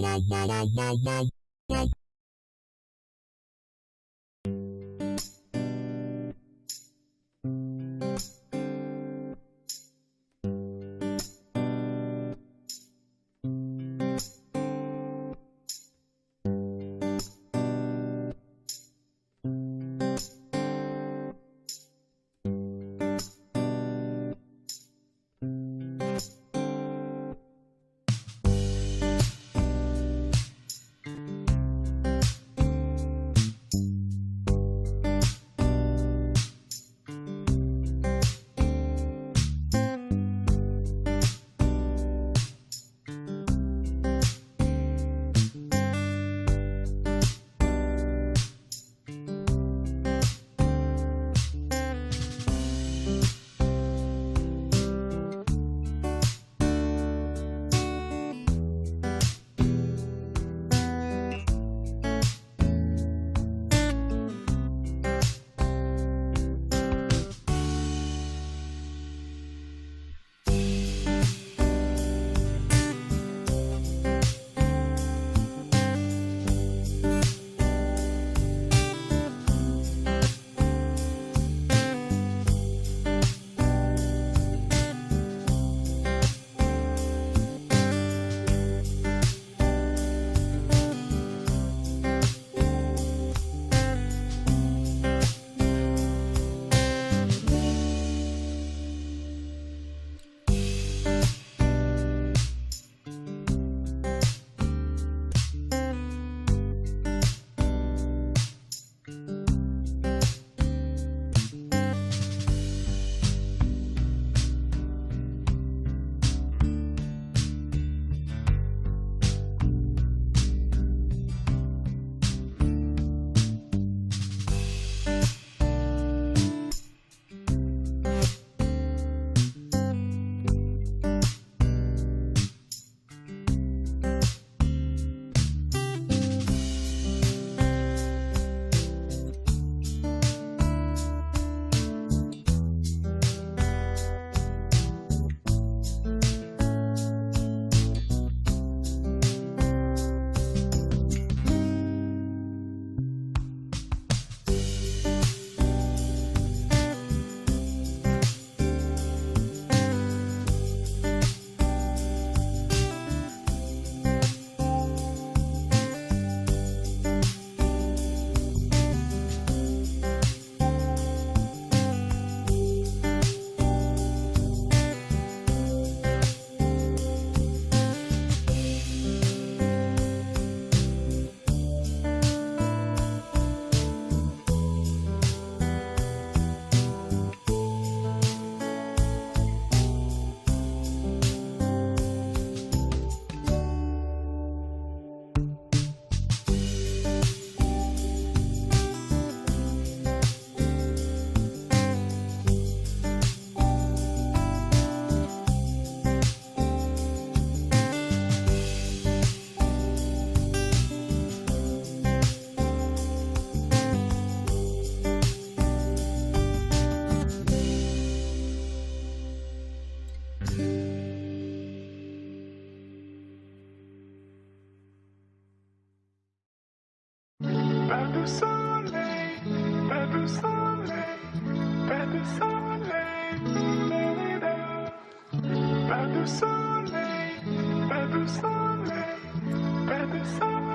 ラララララララ de soleil, pas de soleil, pas de soleil, pas de soleil.